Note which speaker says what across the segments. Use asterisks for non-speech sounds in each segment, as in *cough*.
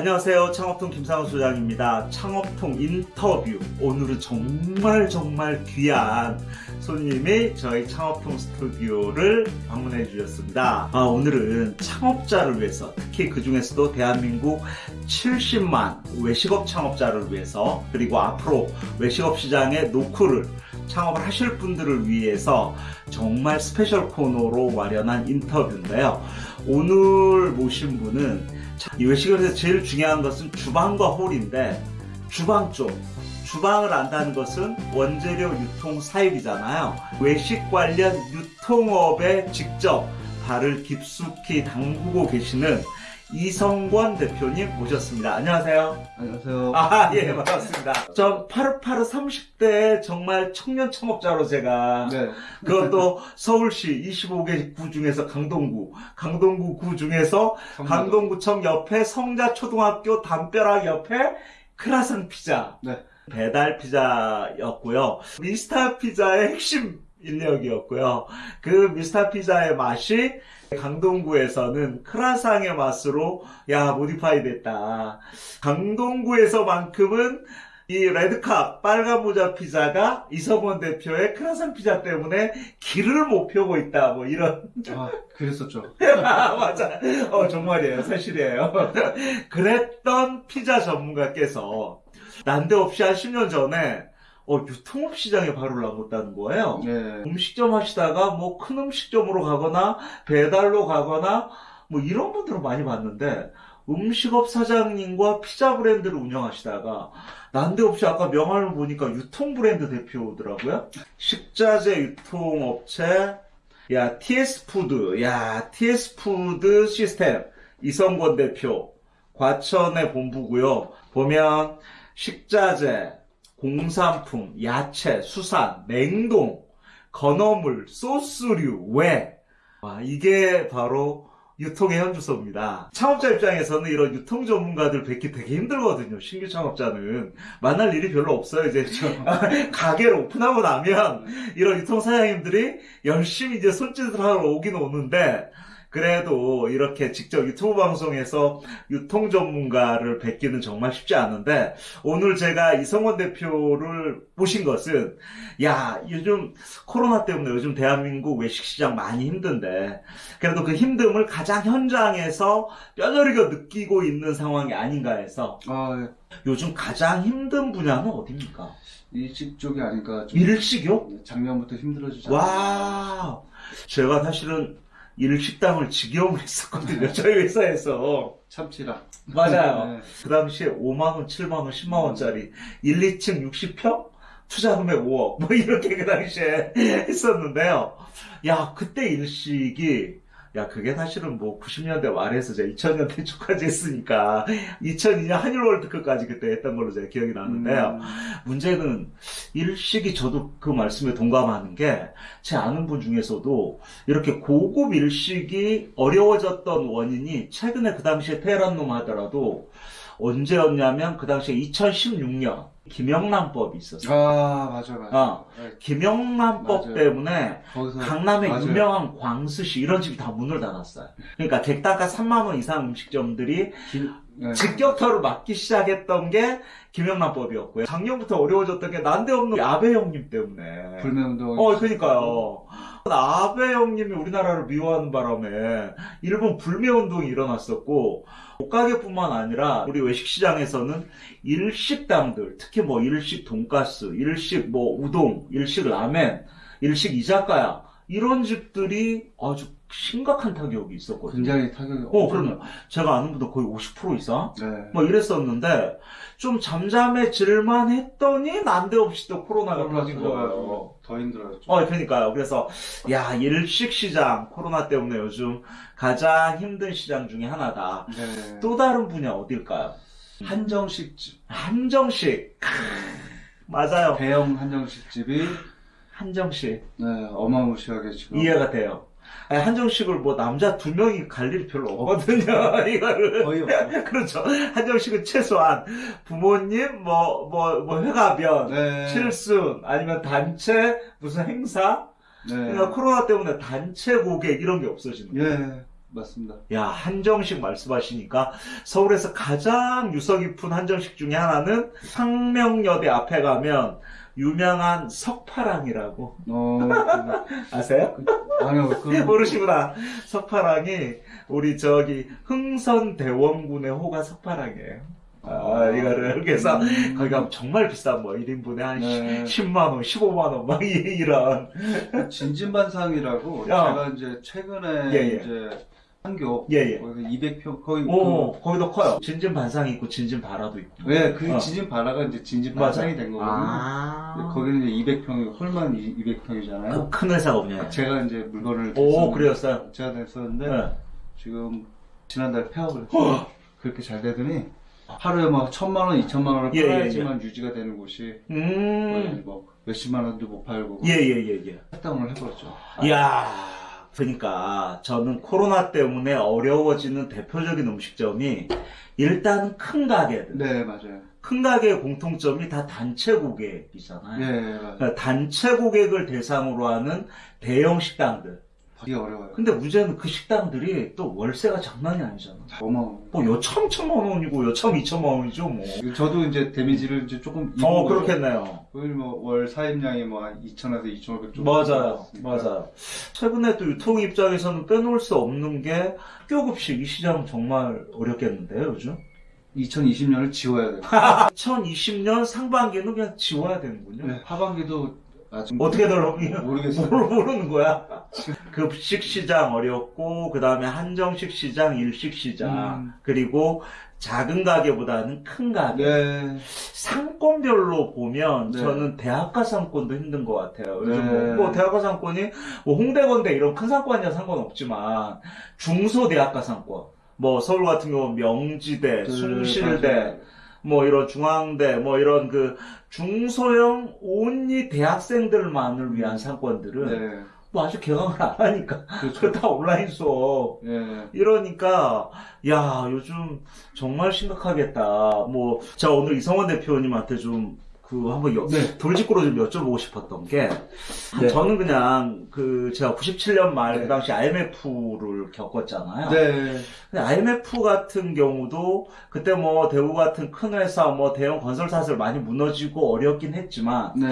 Speaker 1: 안녕하세요. 창업통 김상훈 소장입니다. 창업통 인터뷰. 오늘은 정말 정말 귀한 손님이 저희 창업통 스튜디오를 방문해 주셨습니다. 아, 오늘은 창업자를 위해서, 특히 그 중에서도 대한민국 70만 외식업 창업자를 위해서, 그리고 앞으로 외식업 시장에 노크를 창업을 하실 분들을 위해서 정말 special 코너로 마련한 인터뷰인데요. 오늘 모신 분은 이 외식업에서 제일 중요한 것은 주방과 홀인데 주방 쪽 주방을 안다는 것은 원재료 유통 사육이잖아요. 외식 관련 유통업에 직접 발을 깊숙이 담그고 계시는 이성권 대표님 모셨습니다. 안녕하세요.
Speaker 2: 안녕하세요.
Speaker 1: 아, 예, 반갑습니다. 전 파르파르 30대 정말 청년 창업자로 제가
Speaker 2: 네.
Speaker 1: 그것도 서울시 25개 구 중에서 강동구, 강동구 구 중에서 강동구청 옆에 성자초등학교 담벼락 옆에 크라상 피자,
Speaker 2: 네.
Speaker 1: 배달 피자였고요. 미스터 피자의 핵심 인력이었고요. 그 미스터 피자의 맛이 강동구에서는 크라상의 맛으로 야 모디파이 됐다. 강동구에서만큼은 이 레드캅 빨간 모자 피자가 이성원 대표의 크라상 피자 때문에 길을 못 펴고 있다. 뭐 이런
Speaker 2: 아, 그랬었죠. *laughs*
Speaker 1: 아, 맞아. 어, 정말이에요. 사실이에요. 그랬던 피자 전문가께서 난데없이 한 10년 전에 어, 유통업 시장에 발을 나섰다는 거예요.
Speaker 2: 네.
Speaker 1: 음식점 하시다가 뭐 큰 음식점으로 가거나 배달로 가거나 뭐 이런 분들은 많이 봤는데 음식업 사장님과 피자 브랜드를 운영하시다가 난데없이 아까 명함을 보니까 유통 브랜드 대표더라고요. 식자재 유통업체 야 TS 푸드 야 TS 푸드 시스템 이성권 대표 과천에 본부고요. 보면 식자재 공산품, 야채, 수산, 냉동, 건어물, 소스류, 외. 와, 이게 바로 유통의 현주소입니다. 창업자 입장에서는 이런 유통 전문가들 뵙기 되게 힘들거든요. 신규 창업자는. 만날 일이 별로 없어요. 이제 *laughs* 가게를 오픈하고 나면 이런 유통 사장님들이 열심히 이제 손짓을 하러 오긴 오는데 그래도 이렇게 직접 유튜브 방송에서 유통 전문가를 뵙기는 정말 쉽지 않은데 오늘 제가 이성원 대표를 모신 것은 야 요즘 코로나 때문에 요즘 대한민국 외식시장 많이 힘든데 그래도 그 힘듦을 가장 현장에서 뼈저리게 느끼고 있는 상황이 아닌가 해서
Speaker 2: 아, 네.
Speaker 1: 요즘 가장 힘든 분야는 어디입니까?
Speaker 2: 일식 쪽이 아닐까. 좀
Speaker 1: 일식이요?
Speaker 2: 작년부터 힘들어지잖아요.
Speaker 1: 와 제가 사실은 일 식당을 직영을 했었거든요 저희 회사에서
Speaker 2: 참치랑.
Speaker 1: 맞아요.
Speaker 2: 네.
Speaker 1: 그 당시에 5만원, 7만원, 10만원짜리 1, 2층 60평? 투자 금액 5억. 뭐 이렇게 그 당시에 했었는데요. 야, 그때 일식이, 야, 그게 사실은 뭐 90년대 말에서 제가 2000년대 초까지 했으니까 2002년 한일 월드컵까지 그때 했던 걸로 제가 기억이 나는데요.
Speaker 2: 음,
Speaker 1: 문제는 일식이 저도 그 말씀에 동감하는 게 제 아는 분 중에서도 이렇게 고급 일식이 어려워졌던 원인이 최근에 그 당시에 테헤란 놈 하더라도 언제였냐면 그 당시에 2016년 김영란법이 있었어요.
Speaker 2: 아, 맞아, 맞아.
Speaker 1: 어.
Speaker 2: 네,
Speaker 1: 김영란법. 때문에
Speaker 2: 거기서.
Speaker 1: 강남의
Speaker 2: 맞아요.
Speaker 1: 유명한 광수시 이런 집이 다 문을 닫았어요. 그러니까 객단가 3만 원 이상 음식점들이
Speaker 2: 길- 네.
Speaker 1: 직격타로 맞기 시작했던 게 김영란법이었고요. 작년부터 어려워졌던 게 난데없는 아베 형님 때문에.
Speaker 2: 불매운동.
Speaker 1: 어, 그니까요. 아베 형님이 우리나라를 미워하는 바람에 일본 불매운동이 일어났었고, 옷가게뿐만 아니라 우리 외식시장에서는 일식당들, 특히 뭐 일식 돈가스, 일식 뭐 우동, 일식 라멘, 일식 이자카야, 이런 집들이 아주 심각한 타격이 있었거든요.
Speaker 2: 굉장히 타격이.
Speaker 1: 어, 그러면 제가 아는 분도 거의 50% 이상?
Speaker 2: 네.
Speaker 1: 뭐 이랬었는데, 좀 잠잠해질만 했더니 난데없이 또 코로나가 터진 거예요.
Speaker 2: 더 힘들어졌죠.
Speaker 1: 어, 그러니까요. 그래서 야 일식 시장 코로나 때문에 요즘 가장 힘든 시장 중에 하나다.
Speaker 2: 네.
Speaker 1: 또 다른 분야 어딜까요?
Speaker 2: 한정식집.
Speaker 1: 한정식. 크, 맞아요.
Speaker 2: 대형 한정식집이
Speaker 1: 한정식
Speaker 2: 네, 어마무시하게 지금.
Speaker 1: 이해가 돼요. 아니, 한정식을 뭐 남자 두 명이 갈 일이 별로 없거든요. *laughs* 이거를.
Speaker 2: 거의 없죠.
Speaker 1: 그렇죠. 한정식은 최소한 부모님 뭐뭐뭐 회가변
Speaker 2: 네.
Speaker 1: 칠순 아니면 단체 무슨 행사
Speaker 2: 네.
Speaker 1: 그러니까 코로나 때문에 단체 고객 이런 게 없어지는 거예요.
Speaker 2: 예. 맞습니다.
Speaker 1: 야, 한정식 말씀하시니까 서울에서 가장 유서 깊은 한정식 중에 하나는 상명여대 앞에 가면 유명한 석파랑이라고
Speaker 2: 어, *laughs*
Speaker 1: 아세요?
Speaker 2: 그, 아니요, 그,
Speaker 1: 모르시구나. 석파랑이 우리 저기 흥선 대원군의 호가 석파랑이에요. 아, 이거를 그래서
Speaker 2: 음.
Speaker 1: 거기 가면 정말 비싼 뭐 1인분에 한
Speaker 2: 네.
Speaker 1: 10만 원, 15만 원 막 *laughs* 이런
Speaker 2: 진진반상이라고
Speaker 1: 야.
Speaker 2: 제가 이제 최근에
Speaker 1: 예, 예.
Speaker 2: 이제 한교
Speaker 1: 예, 예.
Speaker 2: 거기서 200평 거의
Speaker 1: 오, 거기도 커요. 진진 반상이 있고 진진 바라도 있고.
Speaker 2: 그, 예, 그
Speaker 1: 어.
Speaker 2: 진진 바라가 이제 진진 반상이 된 거거든요.
Speaker 1: 아.
Speaker 2: 거기는 이제 200평이 홀만 200평이잖아요.
Speaker 1: 그 큰 회사가 뭐냐?
Speaker 2: 제가 이제 물건을
Speaker 1: 오, 그래였어요?
Speaker 2: 제가 됐었는데
Speaker 1: 네.
Speaker 2: 지금 지난달 폐업을
Speaker 1: 어.
Speaker 2: 그렇게 잘 되더니 하루에 막 천만 원, 이천만 원을
Speaker 1: 예, 예,
Speaker 2: 팔아야지만 유지가 되는 곳이
Speaker 1: 음.
Speaker 2: 뭐 몇십만 원도 못 팔고
Speaker 1: 예, 예, 예, 예.
Speaker 2: 할당을 해버렸죠.
Speaker 1: 이야, 그러니까 저는 코로나 때문에 어려워지는 대표적인 음식점이 일단 큰 가게들.
Speaker 2: 네, 맞아요.
Speaker 1: 큰 가게의 공통점이 다 단체 고객이잖아요.
Speaker 2: 예, 맞아요.
Speaker 1: 그러니까 단체 고객을 대상으로 하는 대형 식당들.
Speaker 2: 되게 어려워요.
Speaker 1: 근데 문제는 그 식당들이 또 월세가 장난이 아니잖아.
Speaker 2: 어마어마.
Speaker 1: 뭐 여참 천만 원이고 여참 이천만 원이죠 뭐.
Speaker 2: 저도 이제 데미지를 이제 조금
Speaker 1: 어. 그렇겠네요.
Speaker 2: 뭐월 사입량이 뭐 2천에서 2,500 정도.
Speaker 1: 맞아요,
Speaker 2: 나왔으니까.
Speaker 1: 맞아요. 최근에 또 유통 입장에서는 빼놓을 수 없는 게 학교급식 이 시장 정말 어렵겠는데요, 요즘?
Speaker 2: 2020년을 지워야 돼요. *laughs*
Speaker 1: 2020년 상반기는 그냥 지워야 되는군요.
Speaker 2: 네, 하반기도 아직
Speaker 1: 어떻게들
Speaker 2: 모르겠어요.
Speaker 1: 모르, 모르는 거야. 급식 시장 어렵고 그 다음에 한정식 시장, 일식 시장
Speaker 2: 음.
Speaker 1: 그리고 작은 가게보다는 큰 가게.
Speaker 2: 네.
Speaker 1: 상권별로 보면
Speaker 2: 네.
Speaker 1: 저는 대학가 상권도 힘든 것 같아요. 요즘
Speaker 2: 네.
Speaker 1: 뭐, 뭐 대학가 상권이 뭐 홍대 건대 이런 큰 상권이야 상관없지만 중소 대학가 상권 뭐 서울 같은 경우 명지대,
Speaker 2: 그,
Speaker 1: 숭실대,
Speaker 2: 맞아요.
Speaker 1: 뭐 이런 중앙대, 뭐 이런 그 중소형 온리 대학생들만을 위한 상권들은
Speaker 2: 네.
Speaker 1: 뭐 아직 개강을 안 하니까
Speaker 2: 그렇죠.
Speaker 1: 그다 온라인 수업
Speaker 2: 예.
Speaker 1: 이러니까 야 요즘 정말 심각하겠다. 뭐 제가 오늘 이성원 대표님한테 좀 그 한번 여-
Speaker 2: 네.
Speaker 1: 돌직구로 좀 여쭤보고 싶었던 게
Speaker 2: 네.
Speaker 1: 저는 그냥 그 제가 97년 말그
Speaker 2: 네.
Speaker 1: 당시 IMF를 겪었잖아요.
Speaker 2: 네.
Speaker 1: 근데 IMF 같은 경우도 그때 뭐 대우 같은 큰 회사 뭐 대형 건설사들 많이 무너지고 어렵긴 했지만
Speaker 2: 네.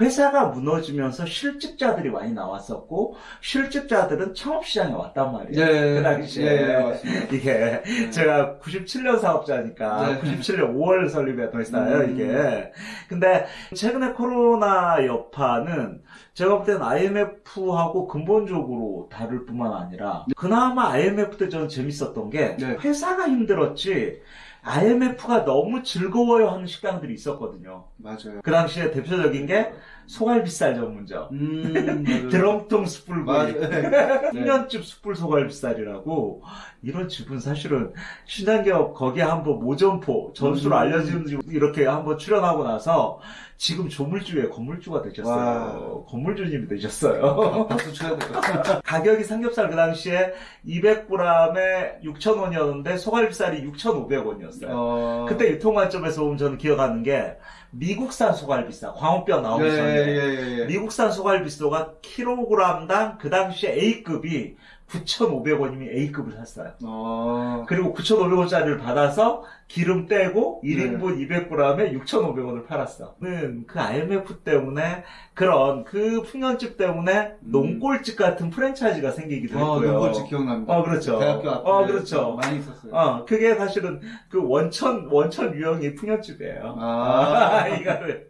Speaker 1: 회사가 무너지면서 실직자들이 많이 나왔었고 실직자들은 창업시장에 왔단 말이에요.
Speaker 2: 네.
Speaker 1: 그 당시에.
Speaker 2: 네.
Speaker 1: 이게
Speaker 2: 네.
Speaker 1: 제가 97년 사업자니까
Speaker 2: 네.
Speaker 1: 97년 5월 설립했던 회사예요
Speaker 2: 음.
Speaker 1: 이게. 근데 최근에 코로나 여파는 제가 볼 때는 IMF하고 근본적으로 다를 뿐만 아니라 그나마 IMF 때 저는 재밌었던 게
Speaker 2: 네.
Speaker 1: 회사가 힘들었지 IMF가 너무 즐거워요 하는 식당들이 있었거든요.
Speaker 2: 맞아요.
Speaker 1: 그 당시에 대표적인 게 소갈비살 전문점.
Speaker 2: 음.
Speaker 1: 드럼통 숯불구이.
Speaker 2: 네.
Speaker 1: 풍년집 숯불 소갈비살이라고 이런 집은 사실은 신한기업 거기에 한번 모점포 전수로
Speaker 2: 음.
Speaker 1: 집 이렇게 한번 출연하고 나서 지금 조물주의 건물주가 되셨어요.
Speaker 2: 와.
Speaker 1: 건물주님이 되셨어요.
Speaker 2: 같아요. *laughs*
Speaker 1: 가격이 삼겹살 그 당시에 200g에 6,000원이었는데 소갈비살이 6,500원이었어요.
Speaker 2: 어...
Speaker 1: 그때 유통 관점에서 보면 저는 기억하는 게 미국산 소갈비살 광우뼈 나오기
Speaker 2: 예,
Speaker 1: 전에
Speaker 2: 예, 예, 예.
Speaker 1: 미국산 소갈비소가 킬로그램당 그 당시에 A급이 9,500원이면 A급을 샀어요.
Speaker 2: 어...
Speaker 1: 그리고 9,500원짜리를 받아서 기름 떼고
Speaker 2: 네.
Speaker 1: 1인분 200g에 6,500원을 팔았어. 는그 IMF 때문에 그런 그 풍년집 때문에
Speaker 2: 음.
Speaker 1: 농골집 같은 프랜차이즈가 생기기도
Speaker 2: 어,
Speaker 1: 했고요.
Speaker 2: 눈꼴집 기억납니다.
Speaker 1: 어, 그렇죠.
Speaker 2: 대학교 앞에
Speaker 1: 어, 그렇죠.
Speaker 2: 많이 있었어요.
Speaker 1: 어, 그게 사실은 그 원천, 원천 유형이 풍년집이에요.
Speaker 2: 아. *laughs*
Speaker 1: 이거를,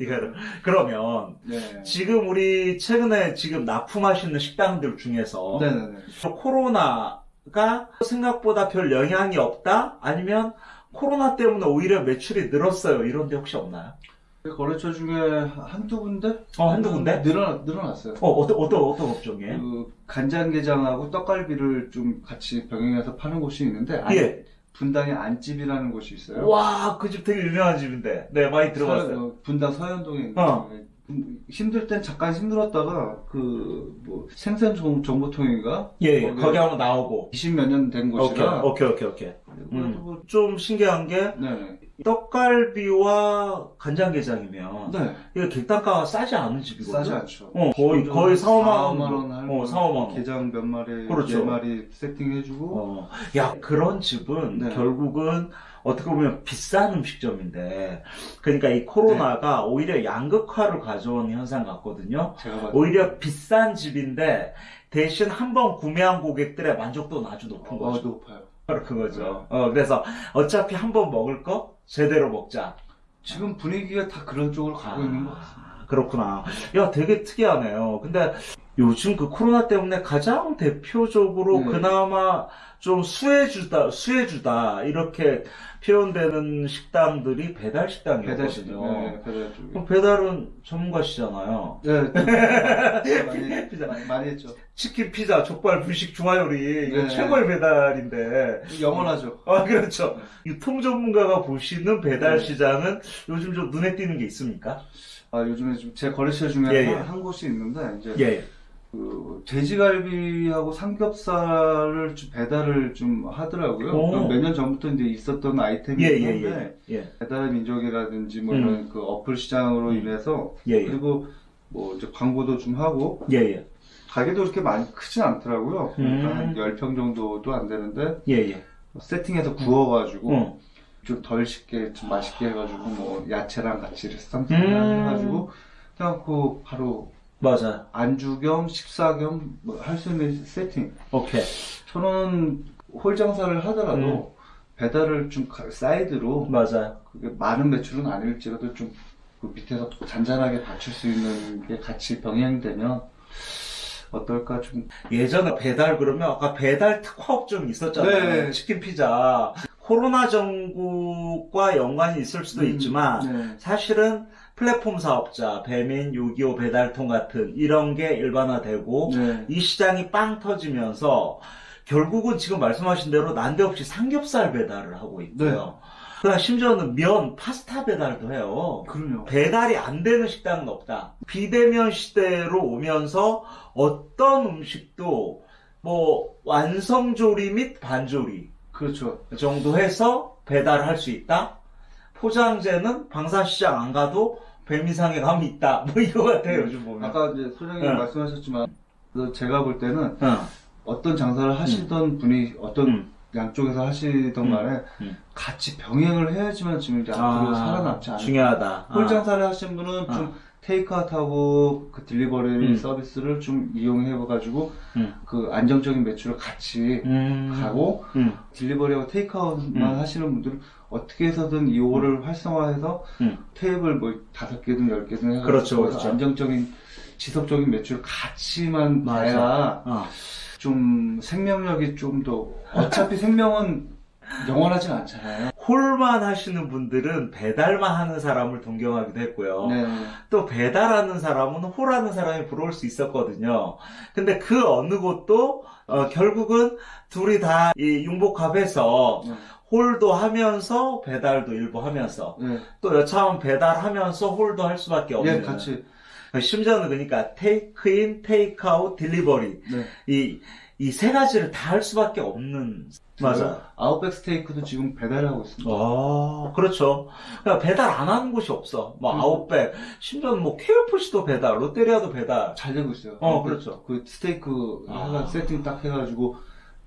Speaker 1: 이거를. 그러면,
Speaker 2: 네.
Speaker 1: 지금 우리 최근에 지금 납품하시는 식당들 중에서
Speaker 2: 네네네.
Speaker 1: 코로나 가 생각보다 별 영향이 없다? 아니면 코로나 때문에 오히려 매출이 늘었어요. 이런 데 혹시 없나요?
Speaker 2: 그 거래처 중에 한두 군데?
Speaker 1: 어, 한두 군데?
Speaker 2: 늘어, 늘어났어요.
Speaker 1: 어, 어떤, 어떤, 어떤 업종이에요?
Speaker 2: 그 간장게장하고 떡갈비를 좀 같이 병행해서 파는 곳이 있는데 안-
Speaker 1: 예.
Speaker 2: 분당에 안집이라는 곳이 있어요.
Speaker 1: 와, 그 집 되게 유명한 집인데. 네, 많이 들어봤어요.
Speaker 2: 서- 어, 분당 서현동에 있는
Speaker 1: 어.
Speaker 2: 음, 힘들 땐 잠깐 힘들었다가 그뭐 정- 정보통인가
Speaker 1: 예, 예.
Speaker 2: 거기-
Speaker 1: 한번 나오고.
Speaker 2: 20 몇 년된
Speaker 1: 오케이,
Speaker 2: 곳이라
Speaker 1: 오케이, 오케이, 오케이.
Speaker 2: 그래도
Speaker 1: 음.
Speaker 2: 뭐,
Speaker 1: 좀 신기한 게
Speaker 2: 네.
Speaker 1: 떡갈비와 간장게장이면
Speaker 2: 네.
Speaker 1: 이거 객단가가 싸지 않은 집이거든.
Speaker 2: 싸지 않죠.
Speaker 1: 어, 거의 거의 4, 5만 원.
Speaker 2: 4, 5만 원 하는
Speaker 1: 어, 4, 5만 원.
Speaker 2: 게장 몇 마리,
Speaker 1: 그렇죠.
Speaker 2: 네 마리 세팅해주고.
Speaker 1: 어, 야, 그런 집은
Speaker 2: 네.
Speaker 1: 결국은 어떻게 보면 비싼 음식점인데, 그러니까 이 코로나가
Speaker 2: 네.
Speaker 1: 오히려 양극화를 가져온 현상 같거든요. 오히려 비싼 집인데, 대신 한번 구매한 고객들의 만족도는 아주 높은
Speaker 2: 때 어,
Speaker 1: 거죠.
Speaker 2: 높아요.
Speaker 1: 바로 그거죠. 어, 그래서 어차피 한 번 먹을 거 제대로 먹자.
Speaker 2: 지금 분위기가 다 그런 쪽으로 가고 있는 것 같습니다.
Speaker 1: 아, 그렇구나. 야, 되게 특이하네요. 근데 요즘 그 코로나 때문에 가장 대표적으로
Speaker 2: 네.
Speaker 1: 그나마 좀 수혜주다, 수혜주다, 이렇게 표현되는 식당들이 배달 식당이거든요.
Speaker 2: 배달식, 네, 배달 쪽에.
Speaker 1: 그럼 배달은 전문가시잖아요.
Speaker 2: 네, 네. *laughs* 많이,
Speaker 1: 피자.
Speaker 2: 많이, 많이 했죠.
Speaker 1: 치킨, 피자, 족발, 분식, 중화요리,
Speaker 2: 네.
Speaker 1: 최고의 배달인데.
Speaker 2: 영원하죠.
Speaker 1: 아, 그렇죠.
Speaker 2: 네.
Speaker 1: 유통 전문가가 보시는 배달
Speaker 2: 네.
Speaker 1: 시장은 요즘 좀 눈에 띄는 게 있습니까?
Speaker 2: 아, 요즘에 좀 제 거래처 중에
Speaker 1: 예, 예.
Speaker 2: 한, 한 곳이 있는데, 이제,
Speaker 1: 예.
Speaker 2: 그, 돼지갈비하고 삼겹살을 좀 배달을 좀 하더라고요.
Speaker 1: 오.
Speaker 2: 몇년 전부터 이제 있었던
Speaker 1: 예,
Speaker 2: 아이템이긴
Speaker 1: 예,
Speaker 2: 한데,
Speaker 1: 예. 예.
Speaker 2: 배달의 민족이라든지 뭐
Speaker 1: 음.
Speaker 2: 이런 그 어플 시장으로
Speaker 1: 음.
Speaker 2: 인해서,
Speaker 1: 예, 예.
Speaker 2: 그리고 뭐 이제 광고도 좀 하고,
Speaker 1: 예, 예.
Speaker 2: 가게도 그렇게 많이 크진 않더라고요. 그러니까
Speaker 1: 음.
Speaker 2: 한 10평 정도도 안 되는데,
Speaker 1: 예, 예.
Speaker 2: 세팅해서 구워가지고,
Speaker 1: 응.
Speaker 2: 좀덜 식게, 좀 맛있게 해가지고, 뭐, 야채랑 같이 쌈
Speaker 1: 음.
Speaker 2: 해가지고, 그냥 그, 바로,
Speaker 1: 맞아요.
Speaker 2: 안주 겸, 식사 겸, 뭐, 할수 있는 세팅.
Speaker 1: 오케이.
Speaker 2: 저는 홀 장사를 하더라도,
Speaker 1: 음.
Speaker 2: 배달을 좀 가- 사이드로,
Speaker 1: 맞아요.
Speaker 2: 그게 많은 매출은 아닐지라도 좀, 그 밑에서 잔잔하게 받칠 수 있는 게 같이 병행되면, 어떨까 좀,
Speaker 1: 예전에 배달 그러면 아까 배달 특화업종 있었잖아요.
Speaker 2: 네.
Speaker 1: 치킨 피자. 코로나 전국과 연관이 있을 수도
Speaker 2: 음,
Speaker 1: 있지만
Speaker 2: 네.
Speaker 1: 사실은 플랫폼 사업자, 배민, 625 배달통 같은 이런 게 일반화되고
Speaker 2: 네.
Speaker 1: 이 시장이 빵 터지면서 결국은 지금 말씀하신 대로 난데없이 삼겹살 배달을 하고 있고요. 그다음 심지어는 면, 파스타 배달도 해요.
Speaker 2: 그럼요.
Speaker 1: 배달이 안 되는 식당은 없다. 비대면 시대로 오면서 어떤 음식도 뭐 완성조리 및 반조리
Speaker 2: 그렇죠.
Speaker 1: 정도 해서 배달할 수 있다. 포장재는 방산시장 안 가도 배미상에 가면 있다. 뭐 이거 같아요, 요즘 보면.
Speaker 2: 아까 이제 소장님
Speaker 1: 네.
Speaker 2: 말씀하셨지만, 그 제가 볼 때는
Speaker 1: 응.
Speaker 2: 어떤 장사를 하시던 분이 어떤
Speaker 1: 음.
Speaker 2: 양쪽에서 하시던
Speaker 1: 음.
Speaker 2: 간에
Speaker 1: 음.
Speaker 2: 같이 병행을 해야지만 지금 이제 앞으로 살아남지 않을까.
Speaker 1: 중요하다.
Speaker 2: 홀
Speaker 1: 아.
Speaker 2: 장사를 하신 분은 좀 테이크아웃하고 그 딜리버리
Speaker 1: 음.
Speaker 2: 서비스를 좀 이용해가지고
Speaker 1: 음.
Speaker 2: 그 안정적인 매출을 같이
Speaker 1: 음.
Speaker 2: 가고
Speaker 1: 음.
Speaker 2: 딜리버리하고 테이크아웃만
Speaker 1: 음.
Speaker 2: 하시는 분들은 어떻게 해서든 이 호를 활성화해서
Speaker 1: 음.
Speaker 2: 테이블 뭐 다섯 개든 열 개든 해가지고
Speaker 1: 그렇죠, 그렇죠.
Speaker 2: 안정적인 지속적인 매출을 같이만
Speaker 1: 맞아.
Speaker 2: 봐야
Speaker 1: 어.
Speaker 2: 좀 생명력이 좀 더 어차피 생명은 영원하진 않잖아요.
Speaker 1: 홀만 하시는 분들은 배달만 하는 사람을 동경하기도 했고요.
Speaker 2: 네.
Speaker 1: 또 배달하는 사람은 홀하는 사람이 부러울 수 있었거든요. 근데 그 어느 곳도 어, 결국은 둘이 다 이 융복합해서
Speaker 2: 네.
Speaker 1: 홀도 하면서 배달도 일부 하면서
Speaker 2: 네.
Speaker 1: 또 여차하면 배달하면서 홀도 할 수밖에 없는
Speaker 2: 예, 같이.
Speaker 1: 심지어는 그러니까 테이크인, 테이크아웃, 딜리버리
Speaker 2: 네.
Speaker 1: 이이 세 가지를 다 할 수밖에 없는 맞아.
Speaker 2: 아웃백 스테이크도 지금 배달하고 있습니다.
Speaker 1: 아, 그렇죠. 그러니까 배달 안 하는 곳이 없어. 뭐
Speaker 2: 음.
Speaker 1: 아웃백, 심지어는 뭐 KFC도 배달, 롯데리아도 배달.
Speaker 2: 잘 되고 있어요.
Speaker 1: 어,
Speaker 2: 그-
Speaker 1: 그렇죠.
Speaker 2: 그 스테이크
Speaker 1: 아.
Speaker 2: 하나 세팅 딱 해가지고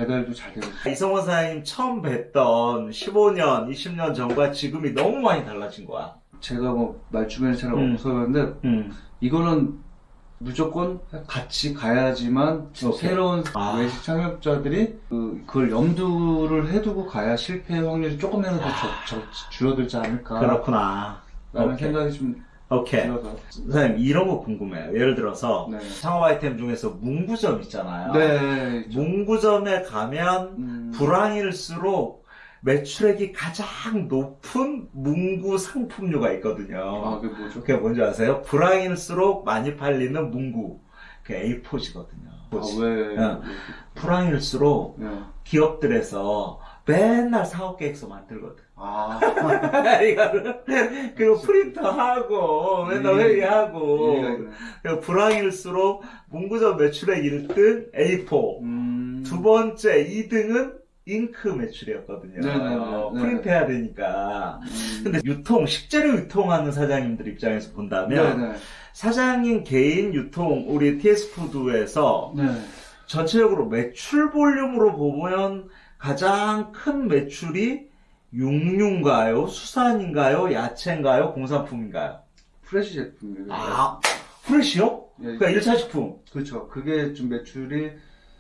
Speaker 2: 배달도 잘 되고 있어요.
Speaker 1: 이성원 사장님 처음 뵀던 15년, 20년 전과 지금이 너무 많이 달라진 거야.
Speaker 2: 제가 뭐 말주변에 잘
Speaker 1: 음.
Speaker 2: 그런데
Speaker 1: 음.
Speaker 2: 이거는 무조건 같이 가야지만
Speaker 1: 오케이.
Speaker 2: 새로운
Speaker 1: 아.
Speaker 2: 외식 창업자들이 그, 그걸 염두를 해두고 가야 실패 확률이 조금이라도 저- 저- 줄어들지 않을까
Speaker 1: 그렇구나.
Speaker 2: 라는
Speaker 1: 오케이.
Speaker 2: 생각이 좀
Speaker 1: 오케이. 사장님, 이런 거 궁금해요. 예를 들어서
Speaker 2: 네.
Speaker 1: 상업 아이템 중에서 문구점 있잖아요.
Speaker 2: 네.
Speaker 1: 문구점에 가면
Speaker 2: 음,
Speaker 1: 불황일수록 매출액이 가장 높은 문구 상품류가 있거든요.
Speaker 2: 아, 그게 뭐죠?
Speaker 1: 그게 뭔지 아세요? 불황일수록 많이 팔리는 문구. 그 A4지거든요.
Speaker 2: 아, 왜?
Speaker 1: 어. 불황일수록
Speaker 2: 네.
Speaker 1: 기업들에서 맨날 사업 계획서 만들거든.
Speaker 2: 아, *laughs*
Speaker 1: 이거를 그리고 프린터하고 맨날
Speaker 2: 예.
Speaker 1: 회의하고. 그리고 불황일수록 문구점 매출액 1등 A4
Speaker 2: 음,
Speaker 1: 두 번째 2등은 잉크 매출이었거든요.
Speaker 2: 네네네.
Speaker 1: 어,
Speaker 2: 네.
Speaker 1: 프린트해야 되니까.
Speaker 2: 음.
Speaker 1: 근데 유통, 식재료 유통하는 사장님들 입장에서 본다면
Speaker 2: 네네.
Speaker 1: 사장님 개인 유통, 우리 TS푸드에서
Speaker 2: 네.
Speaker 1: 전체적으로 매출 볼륨으로 보면 가장 큰 매출이 육류인가요? 수산인가요? 야채인가요? 공산품인가요?
Speaker 2: 프레시 제품이에요.
Speaker 1: 아, 프레시요?
Speaker 2: 예,
Speaker 1: 그러니까 1차 식품.
Speaker 2: 그렇죠. 그게 좀 매출이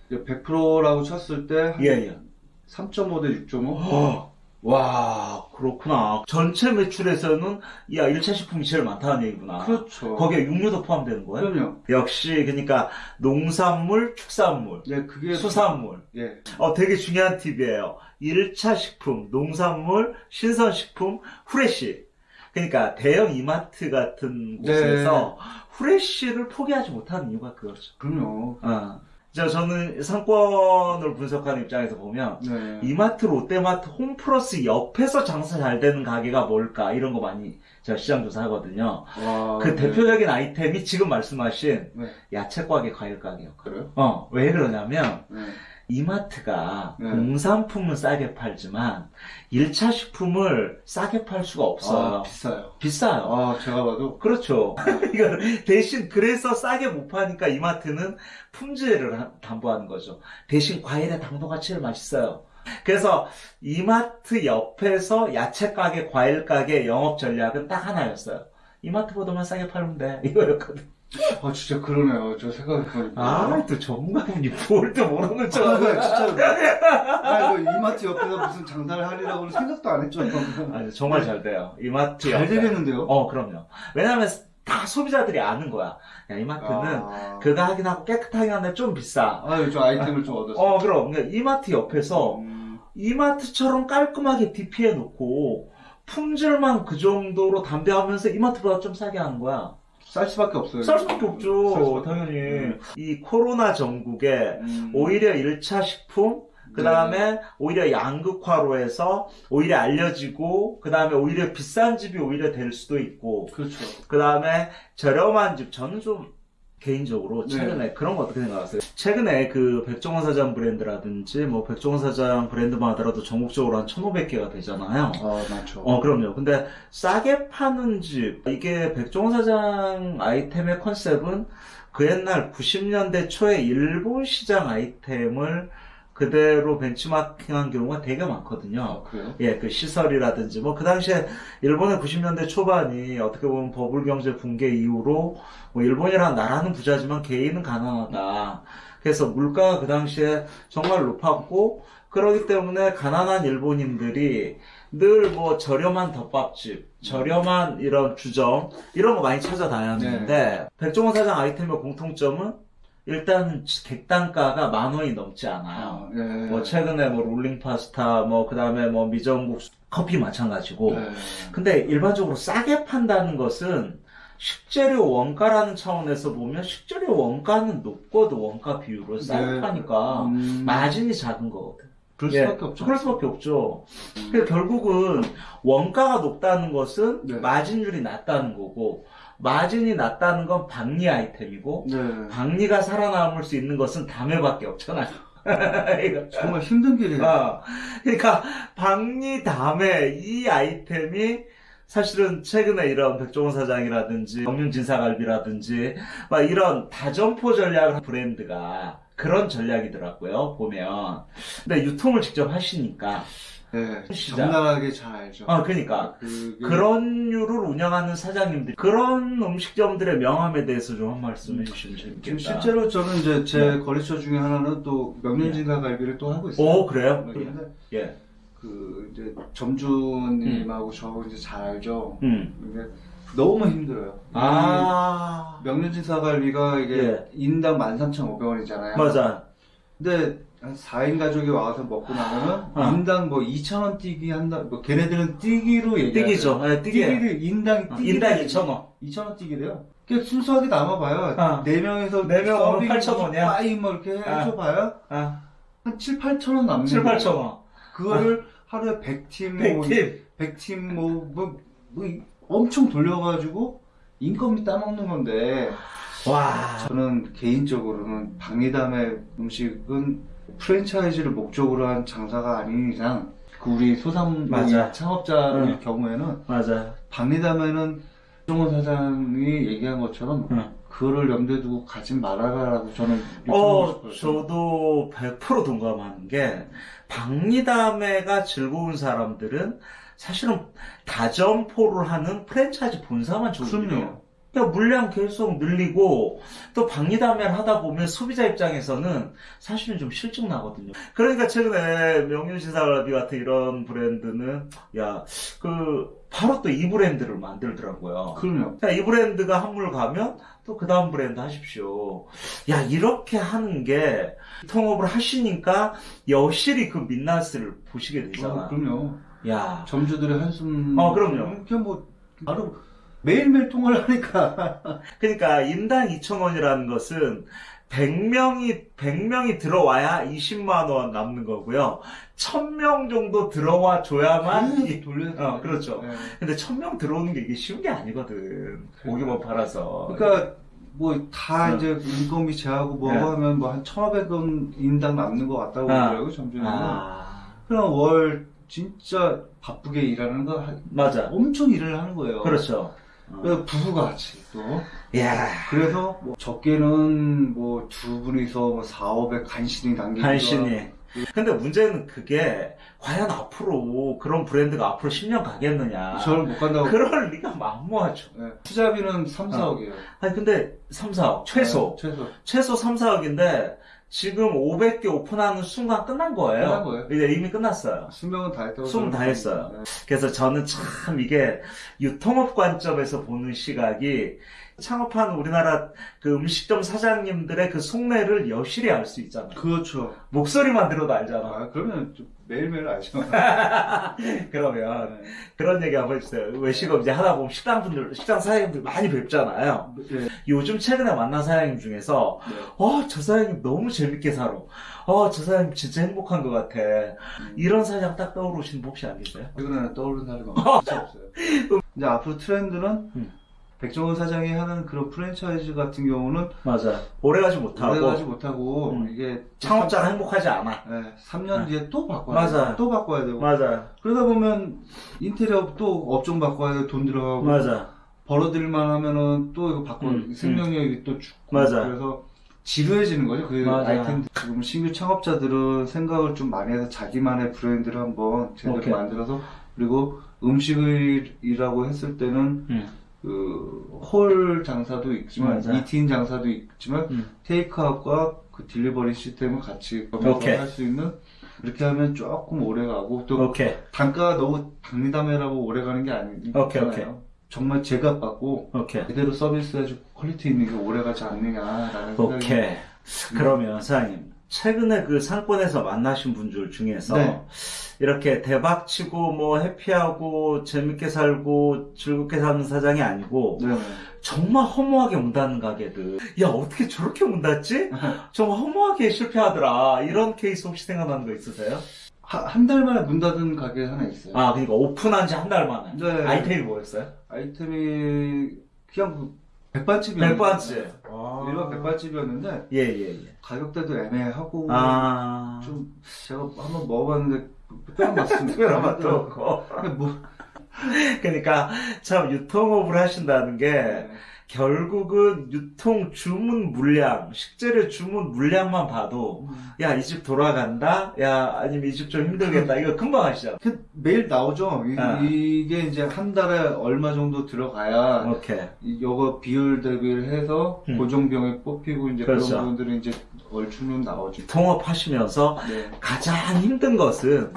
Speaker 2: 100%라고 쳤을 때
Speaker 1: 예, 예.
Speaker 2: 3.5 대 6.5?
Speaker 1: 어, 와, 그렇구나. 전체 매출에서는, 야, 1차 식품이 제일 많다는 얘기구나.
Speaker 2: 그렇죠.
Speaker 1: 거기에 육류도 포함되는 거예요?
Speaker 2: 그럼요.
Speaker 1: 역시, 그러니까, 농산물, 축산물,
Speaker 2: 네, 그게
Speaker 1: 수산물.
Speaker 2: 예.
Speaker 1: 어, 되게 중요한 팁이에요. 1차 식품, 농산물, 신선식품, 후레쉬. 그러니까, 대형 이마트 같은
Speaker 2: 네.
Speaker 1: 곳에서 후레쉬를 포기하지 못하는 이유가 그거죠.
Speaker 2: 그럼요.
Speaker 1: 어. 저, 저는 상권을 분석하는 입장에서 보면,
Speaker 2: 네.
Speaker 1: 이마트, 롯데마트, 홈플러스 옆에서 장사 잘 되는 가게가 뭘까 이런 거 많이 제가 시장 조사하거든요.
Speaker 2: 와,
Speaker 1: 그
Speaker 2: 네.
Speaker 1: 대표적인 아이템이 지금 말씀하신
Speaker 2: 네.
Speaker 1: 야채 가게, 과일 가게요.
Speaker 2: 그래요?
Speaker 1: 어, 왜 그러냐면
Speaker 2: 네.
Speaker 1: 이마트가
Speaker 2: 네.
Speaker 1: 공산품은 싸게 팔지만 1차 식품을 싸게 팔 수가 없어요.
Speaker 2: 아, 비싸요.
Speaker 1: 비싸요.
Speaker 2: 아, 제가 봐도
Speaker 1: 그렇죠. *laughs* 이거 대신 그래서 싸게 못 파니까 이마트는 품질을 하- 담보하는 거죠. 대신 과일의 당도가 제일 맛있어요. 그래서 이마트 옆에서 야채 가게, 과일 가게 영업 전략은 딱 하나였어요. 이마트보다만 싸게 팔면 돼. *laughs* 이거였거든.
Speaker 2: 아, 진짜 그러네요. 저 생각해보니까.
Speaker 1: 아, 또 전문가분이 뭘 또 모르는 척
Speaker 2: 아,
Speaker 1: 하는
Speaker 2: 진짜. 아, 이거 이마트 옆에서 무슨 장사를 하리라고는 생각도 안 했죠.
Speaker 1: 아니, 정말 잘 돼요. 이마트
Speaker 2: 잘. 되겠는데요?
Speaker 1: 어, 그럼요. 왜냐면 다 소비자들이 아는 거야. 야, 이마트는
Speaker 2: 아,
Speaker 1: 그거 하긴 하고 깨끗하게 하는데 좀 비싸.
Speaker 2: 아, 좀 아이템을 좀 얻었어요.
Speaker 1: 어, 그럼. 그러니까 이마트 옆에서
Speaker 2: 음,
Speaker 1: 이마트처럼 깔끔하게 DP해 놓고 품질만 그 정도로 담대하면서 이마트보다 좀 싸게 하는 거야.
Speaker 2: 쌀 수밖에 없어요.
Speaker 1: 쌀 수밖에
Speaker 2: 쌀
Speaker 1: 없죠.
Speaker 2: 수밖에
Speaker 1: 당연히.
Speaker 2: 음.
Speaker 1: 이 코로나 전국에
Speaker 2: 음.
Speaker 1: 오히려 1차 식품, 그 다음에 오히려 양극화로 해서 오히려 알려지고, 그 다음에 오히려 비싼 집이 오히려 될 수도 있고,
Speaker 2: 그렇죠.
Speaker 1: 그 다음에 저렴한 집, 저는 좀 개인적으로
Speaker 2: 네.
Speaker 1: 최근에 그런 거 어떻게 생각하세요? 최근에 그 백종원 사장 브랜드라든지 뭐 백종원 사장 브랜드만 하더라도 전국적으로 한 1,500개가 되잖아요.
Speaker 2: 아, 많죠.
Speaker 1: 어, 그럼요. 근데 싸게 파는 집, 이게 백종원 사장 아이템의 컨셉은 그 옛날 90년대 초에 일본 시장 아이템을 그대로 벤치마킹한 경우가 되게 많거든요.
Speaker 2: 아, 그래요?
Speaker 1: 예, 그 시설이라든지, 뭐, 그 당시에, 일본의 90년대 초반이 어떻게 보면 버블 경제 붕괴 이후로, 뭐, 일본이란 나라는 부자지만 개인은 가난하다. 그래서 물가가 그 당시에 정말 높았고, 그러기 때문에 가난한 일본인들이 늘 뭐 저렴한 덮밥집, 저렴한 이런 주점, 이런 거 많이 찾아다녔는데, 백종원 사장 아이템의 공통점은 일단 객단가가 만 원이 넘지 않아요.
Speaker 2: 아, 예.
Speaker 1: 뭐 최근에 뭐 롤링 파스타 뭐 그다음에 뭐 미정국 커피 마찬가지고
Speaker 2: 네.
Speaker 1: 근데 일반적으로 싸게 판다는 것은 식재료 원가라는 차원에서 보면 식재료 원가는 높거든 원가 비율을 싸게
Speaker 2: 네.
Speaker 1: 파니까
Speaker 2: 음,
Speaker 1: 마진이 작은 거거든
Speaker 2: 그럴
Speaker 1: 예,
Speaker 2: 수밖에 없죠.
Speaker 1: 그럴 수밖에 없죠
Speaker 2: 음.
Speaker 1: 그러니까 결국은 원가가 높다는 것은
Speaker 2: 네.
Speaker 1: 마진율이 낮다는 거고 마진이 낮다는 건 박리 아이템이고
Speaker 2: 네.
Speaker 1: 박리가 살아남을 수 있는 것은 담회밖에 없잖아요. *laughs*
Speaker 2: 정말 힘든 길이에요.
Speaker 1: 어, 그러니까 박리 다음에 이 아이템이 사실은 최근에 이런 백종원 사장이라든지 영륜진사갈비라든지 막 이런 다점포 전략 브랜드가 그런 전략이더라고요 보면 근데 유통을 직접 하시니까
Speaker 2: 네.
Speaker 1: 시작.
Speaker 2: 적나라하게 잘 알죠.
Speaker 1: 아 그러니까
Speaker 2: 그게-
Speaker 1: 그런 류를 운영하는 사장님들 그런 음식점들의 명함에 대해서 좀 한 말씀 해주시면
Speaker 2: 지금
Speaker 1: 재밌겠다
Speaker 2: 실제로 저는 이제 제
Speaker 1: 네.
Speaker 2: 거래처 중에 하나는 또 명륜진사 갈비를 또 하고 있어요.
Speaker 1: 오 그래요?
Speaker 2: 근데
Speaker 1: 예.
Speaker 2: 그 이제 점주님하고 저 이제 잘 알죠.
Speaker 1: 음.
Speaker 2: 근데 너무 힘들어요. 아이 명륜진 사 갈비가 이게
Speaker 1: 예.
Speaker 2: 인당 13,500원이잖아요.
Speaker 1: 맞아
Speaker 2: 근데 한 4인 가족이 와서 먹고 나면은
Speaker 1: 어.
Speaker 2: 인당 뭐 2,000원 뛰기 한다. 뭐 걔네들은 뛰기로 얘기하죠.
Speaker 1: 뛰기죠 예, 뛰기
Speaker 2: 뛰기 를 인당
Speaker 1: 어,
Speaker 2: 뛰기
Speaker 1: 인당 2,000원
Speaker 2: 2,000원 뛰기래요. 그냥 순수하게 남아봐요.
Speaker 1: 어.
Speaker 2: 네 명에서
Speaker 1: 네명 오면
Speaker 2: 서빙
Speaker 1: 8,000원 이야?
Speaker 2: 빠이 뭐 이렇게 해줘봐요.
Speaker 1: 아,
Speaker 2: 한 7, 8,000원 남는
Speaker 1: 7,
Speaker 2: 거예요.
Speaker 1: 8,000원
Speaker 2: 그거를 하루에 100팀, 뭐,
Speaker 1: 100팀
Speaker 2: 100팀 뭐, 뭐, 뭐 엄청 돌려가지고 인건비 따먹는 건데
Speaker 1: 와
Speaker 2: 저는 개인적으로는 박리담의 음식은 프랜차이즈를 목적으로 한 장사가 아닌 이상 그 우리 소상
Speaker 1: 맞아.
Speaker 2: 창업자의
Speaker 1: 응.
Speaker 2: 경우에는
Speaker 1: 맞아.
Speaker 2: 박리담에는 정원 사장이 얘기한 것처럼
Speaker 1: 응.
Speaker 2: 그거를 염두에 두고 가지 말아라라고 저는
Speaker 1: 어. 저도 100% 동감하는 게, 박리담회가 즐거운 사람들은 사실은 다점포를 하는 프랜차이즈 본사만 즐거워요. 그러니까 물량 계속 늘리고 또 박리담회를 하다 보면 소비자 입장에서는 사실은 좀 실증 나거든요. 그러니까 최근에 명륜시사갈비 같은 이런 브랜드는 야 그 바로 또 이 브랜드를 만들더라고요.
Speaker 2: 그럼요.
Speaker 1: 자, 이 브랜드가 한물 가면 또 그 다음 브랜드 하십시오. 야, 이렇게 하는 게 통업을 하시니까 여실히 그 민낯을 보시게 되잖아.
Speaker 2: 어, 그럼요.
Speaker 1: 야,
Speaker 2: 점주들의 한숨.
Speaker 1: 어, 그럼요.
Speaker 2: 그냥 뭐 바로 매일매일 통화를 하니까. *laughs*
Speaker 1: 그러니까 인당 2,000원이라는 것은 100명이 100명이 들어와야 20만 원 남는 거고요. 1,000명 정도 들어와 줘야만 이-
Speaker 2: 돌려야 돼.
Speaker 1: 어, 그렇죠.
Speaker 2: 네.
Speaker 1: 근데 1,000명 들어오는 게 이게 쉬운 게 아니거든. 고기만 팔아서.
Speaker 2: 그러니까 뭐다
Speaker 1: 어.
Speaker 2: 이제 인건비 제하고 뭐고
Speaker 1: 네.
Speaker 2: 하면 뭐 한 1,500원 인당 남는 것 같다고
Speaker 1: 아.
Speaker 2: 그러더라고요, 점주는.
Speaker 1: 아,
Speaker 2: 그럼 월 진짜 바쁘게 일하는 거 한-
Speaker 1: 맞아.
Speaker 2: 엄청 일을 하는 거예요.
Speaker 1: 그렇죠. 어.
Speaker 2: 부부가 같이 또.
Speaker 1: 야,
Speaker 2: 그래서 뭐 적게는 뭐 두 분이서 뭐 4, 500 간신히 남기고
Speaker 1: 간신히. 근데 문제는 그게 과연 앞으로 그런 브랜드가 앞으로 10년 가겠느냐.
Speaker 2: 저를 못 간다고.
Speaker 1: 그럴 리가 만무하죠.
Speaker 2: 네. 투자비는 3, 4억이에요.
Speaker 1: 아니 근데 3, 4억 최소
Speaker 2: 최소.
Speaker 1: 최소 3, 4억인데 지금 500개 오픈하는 순간 끝난 거예요.
Speaker 2: 끝난 거예요.
Speaker 1: 이제 이미 끝났어요.
Speaker 2: 수명은 다 했다고.
Speaker 1: 수명 다 했어요.
Speaker 2: 네.
Speaker 1: 그래서 저는 참 이게 유통업 관점에서 보는 시각이 창업하는 우리나라 그 음식점 사장님들의 그 속내를 여실히 알 수 있잖아요.
Speaker 2: 그렇죠.
Speaker 1: 목소리만 들어도 알잖아.
Speaker 2: 아, 그러면 좀 매일매일 알죠. *laughs*
Speaker 1: 그러면
Speaker 2: 네.
Speaker 1: 그런 얘기 한번 해주세요. 외식업 이제 하다 보면 식당 분들, 식당 사장님들 많이 뵙잖아요.
Speaker 2: 네.
Speaker 1: 요즘 최근에 만난 사장님 중에서
Speaker 2: 네.
Speaker 1: 어, 저 사장님 너무 재밌게 살아. 어, 저 사장님 진짜 행복한 것 같아. 이런 사장 딱 떠오르시는 분 혹시 안 계세요?
Speaker 2: 최근에는 떠오르는 사람이 *laughs* 없어요. *laughs* 이제 앞으로 트렌드는
Speaker 1: 음.
Speaker 2: 백종원 사장이 하는 그런 프랜차이즈 같은 경우는
Speaker 1: 맞아. 오래가지 못하고
Speaker 2: 오래가지 못하고
Speaker 1: 음.
Speaker 2: 이게
Speaker 1: 창업자가 행복하지 않아.
Speaker 2: 네, 3년
Speaker 1: 네.
Speaker 2: 뒤에 또 바꿔야
Speaker 1: 맞아요.
Speaker 2: 돼요. 또 바꿔야 되고
Speaker 1: 맞아.
Speaker 2: 그러다 보면 인테리어 또 업종 바꿔야 돼. 돈 들어가고
Speaker 1: 맞아.
Speaker 2: 벌어들만 하면은 또 이거 바꿔
Speaker 1: 음,
Speaker 2: 생명력이 또 죽고
Speaker 1: 맞아.
Speaker 2: 그래서 지루해지는 거죠. 그
Speaker 1: 맞아.
Speaker 2: 아이템 지금 신규 창업자들은 생각을 좀 많이 해서 자기만의 브랜드를 한번 제대로
Speaker 1: 오케이.
Speaker 2: 만들어서 그리고 음식이라고 했을 때는
Speaker 1: 음.
Speaker 2: 그 홀 장사도 있지만
Speaker 1: 맞아.
Speaker 2: eating 장사도 있지만
Speaker 1: 음.
Speaker 2: 테이크아웃과 그 delivery 시스템을 같이
Speaker 1: 오케이.
Speaker 2: 겸해서 할수 있는 그렇게 하면 조금 오래 가고 또
Speaker 1: 오케이.
Speaker 2: 단가가 너무 박리다매라고 오래 가는 게 아니잖아요.
Speaker 1: 오케이, 오케이.
Speaker 2: 정말 제값 받고. 제대로 서비스해주고 quality 있는 게 오래 가지 않느냐라는 생각이
Speaker 1: 오케이. 그러면 사장님, 최근에 그 상권에서 만나신 분들 중에서
Speaker 2: 네.
Speaker 1: 이렇게 대박 치고 뭐 happy하고 재밌게 살고 즐겁게 사는 사장이 아니고
Speaker 2: 네.
Speaker 1: 정말 허무하게 문 닫는 가게들. 야, 어떻게 저렇게 문 닫지? *laughs* 정말 허무하게 실패하더라. 이런 케이스 혹시 생각나는 거 있으세요?
Speaker 2: 한 달 만에 문 닫은 가게 하나 있어요.
Speaker 1: 아, 그러니까 오픈한 지 한 달 만에.
Speaker 2: 네.
Speaker 1: 아이템이 뭐였어요?
Speaker 2: 아이템이 그냥 그 백반집이었는데
Speaker 1: 백반집.
Speaker 2: 일반 백반집이었는데
Speaker 1: 예, 예, 예.
Speaker 2: 가격대도 애매하고
Speaker 1: 아.
Speaker 2: 좀 제가 한번 먹어봤는데 특별한
Speaker 1: 맛도 없고.
Speaker 2: 뭐
Speaker 1: 그러니까 참 유통업을 하신다는 게
Speaker 2: 네.
Speaker 1: 결국은 유통 주문 물량, 식재료 주문 물량만 봐도 야, 이 집 돌아간다? 야, 아니면 이 집 좀 힘들겠다. 이거 금방 하시잖아.
Speaker 2: 그 매일 나오죠. 이,
Speaker 1: 아.
Speaker 2: 게 이제 한 달에 얼마 정도 들어가야
Speaker 1: 오케이.
Speaker 2: 이- 요거 비율 대비를 해서
Speaker 1: 음.
Speaker 2: 고정병에 뽑히고 이제 그
Speaker 1: 그렇죠.
Speaker 2: 런 부분들은 이제 얼추는 나오죠.
Speaker 1: 통업 하시면서
Speaker 2: 네.
Speaker 1: 가장 힘든 것은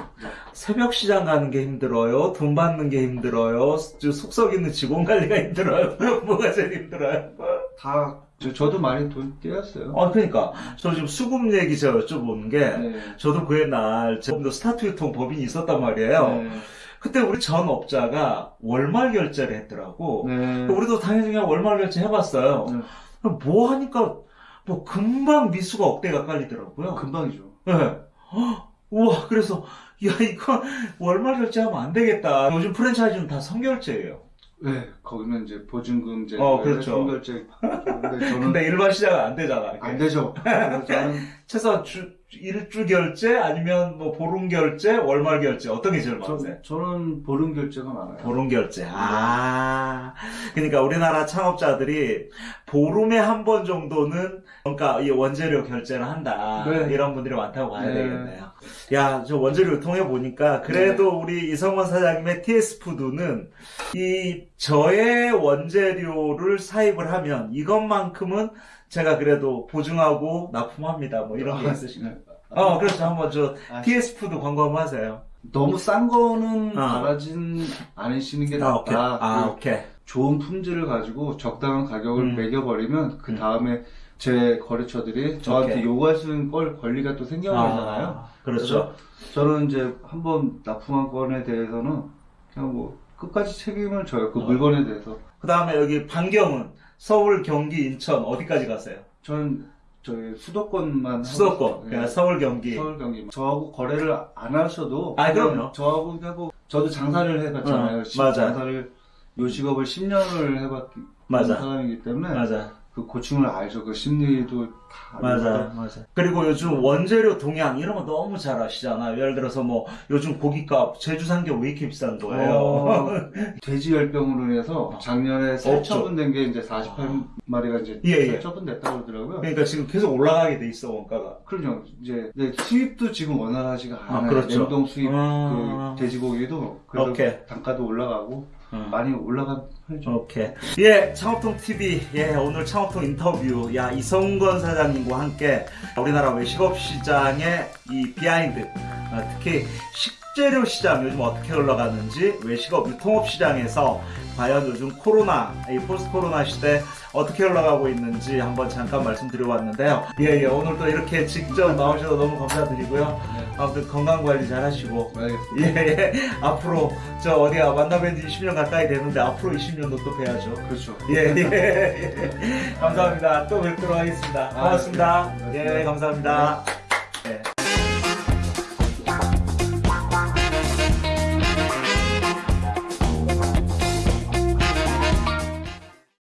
Speaker 1: 새벽 시장 가는 게 힘들어요. 돈 받는 게 힘들어요. 속속 있는 직원 관리가 힘들어요. *laughs* 뭐가 제일 힘들어요?
Speaker 2: 다 저, 도 많이 돈 떼었어요.
Speaker 1: 아, 그러니까 저 지금 수급 얘기 제가 여쭤보는 게
Speaker 2: 네.
Speaker 1: 저도 그 옛날 제가 스타트 유통 법인이 있었단 말이에요.
Speaker 2: 네.
Speaker 1: 그때 우리 전 업자가 월말 결제를 했더라고.
Speaker 2: 네.
Speaker 1: 우리도 당연히 그냥 월말 결제 해봤어요.
Speaker 2: 네.
Speaker 1: 뭐 하니까 뭐 금방 미수가 억대가 깔리더라고요.
Speaker 2: 금방이죠.
Speaker 1: 네. 헉, 우와 그래서 야 이거 월말 결제하면 안 되겠다. 요즘 프랜차이즈는 다 선결제예요.
Speaker 2: 네, 거기는 이제 보증금제,
Speaker 1: 어, 그렇죠.
Speaker 2: 선결제. 근데 저는
Speaker 1: 근데 일반 시장은 안 되잖아.
Speaker 2: 안 되죠. *laughs* 저는
Speaker 1: 최소한 주, 일주 결제 아니면 뭐 보름 결제, 월말 결제 어떤 게 제일 많으세요?
Speaker 2: 저, 저는 보름 결제가 많아요.
Speaker 1: 보름 결제. 아. 그러니까 우리나라 창업자들이 보름에 한 번 정도는 그러니까 이 원재료 결제를 한다.
Speaker 2: 네.
Speaker 1: 이런 분들이 많다고 봐야
Speaker 2: 네.
Speaker 1: 되겠네요. 야, 저 원재료 통해 보니까 그래도 우리 이성원 사장님의 TS 푸드는 이 저의 원재료를 사입을 하면 이것만큼은 제가 그래도 보증하고 납품합니다. 뭐 이런 게 있으신가요?
Speaker 2: 네.
Speaker 1: 어, 그렇죠. 한번 저
Speaker 2: 아,
Speaker 1: TS 푸드 광고 한번 하세요.
Speaker 2: 너무 싼 거는
Speaker 1: 어.
Speaker 2: 바라진 않으시는 게
Speaker 1: 아, 오케이.
Speaker 2: 낫다.
Speaker 1: 아,
Speaker 2: 그
Speaker 1: 오케이.
Speaker 2: 좋은 품질을 가지고 적당한 가격을
Speaker 1: 음.
Speaker 2: 매겨버리면 그
Speaker 1: 음.
Speaker 2: 다음에 제 거래처들이 저한테
Speaker 1: 오케이.
Speaker 2: 요구할 수 있는 걸 권리가 또 생겨나잖아요.
Speaker 1: 아, 그렇죠.
Speaker 2: 저는 이제 한번 납품한 건에 대해서는 그냥 뭐 끝까지 책임을 져요. 그
Speaker 1: 어.
Speaker 2: 물건에 대해서.
Speaker 1: 그 다음에 여기 반경은 서울, 경기, 인천 어디까지 가세요?
Speaker 2: 저는 저희 수도권만
Speaker 1: 수도권. 그냥
Speaker 2: 예.
Speaker 1: 서울, 경기.
Speaker 2: 서울 경기 저하고 거래를 안 하셔도
Speaker 1: 아, 그럼요.
Speaker 2: 저하고 하고 저도 장사를 해봤잖아요.
Speaker 1: 어,
Speaker 2: 시-
Speaker 1: 맞아요.
Speaker 2: 장사를 요 직업을 10년을 해봤기
Speaker 1: 맞아.
Speaker 2: 사람이기 때문에
Speaker 1: 맞아,
Speaker 2: 그 고충을 알죠. 그 심리도 다
Speaker 1: 맞아. 맞아. 그리고 요즘 원재료 동향 이런 거 너무 잘 아시잖아요. 예를 들어서 뭐 요즘 고기값 제주 삼겹 왜 이렇게 비싼 거예요?
Speaker 2: 어, *laughs* 돼지 열병으로 인해서
Speaker 1: 어.
Speaker 2: 작년에. 살처분된 게 이제 48마리가 이제
Speaker 1: 예, 예.
Speaker 2: 살처분됐다고 그러더라고요.
Speaker 1: 그러니까 지금 계속 올라가게 돼 있어 원가가.
Speaker 2: 그럼요. 이제 이제 수입도 지금 원활하지가
Speaker 1: 아,
Speaker 2: 않아요.
Speaker 1: 그렇죠.
Speaker 2: 냉동 수입
Speaker 1: 아.
Speaker 2: 그 돼지고기도 그래서
Speaker 1: 오케이.
Speaker 2: 단가도 올라가고
Speaker 1: 어.
Speaker 2: 많이 올라간 편이죠.
Speaker 1: 오케이. 예, 창업통 TV. 예, 오늘 창업통 인터뷰. 야, 이성건 사장 님과 함께 우리나라 외식업 시장의 이 behind, 아, 특히 식재료 시장 요즘 어떻게 흘러가는지, 외식업 유통업 시장에서 과연 요즘 코로나, 이 post 코로나 시대 어떻게 흘러가고 있는지 한번 잠깐 말씀드려봤는데요. 예, 예, 오늘 또 이렇게 직접 나오셔서 너무 감사드리고요.
Speaker 2: 네.
Speaker 1: 아무튼 건강 관리 잘 하시고,
Speaker 2: 알겠습니다.
Speaker 1: 예, 예. 앞으로 저 어디 야 만나뵌 지 20년 가까이 되는데 앞으로 20년도 또 뵈야죠.
Speaker 2: 그렇죠.
Speaker 1: 예, 예, 예. *laughs* 감사합니다. 또 뵙도록 하겠습니다. 고맙습니다.
Speaker 2: 아,
Speaker 1: 예,
Speaker 2: 네.
Speaker 1: 감사합니다.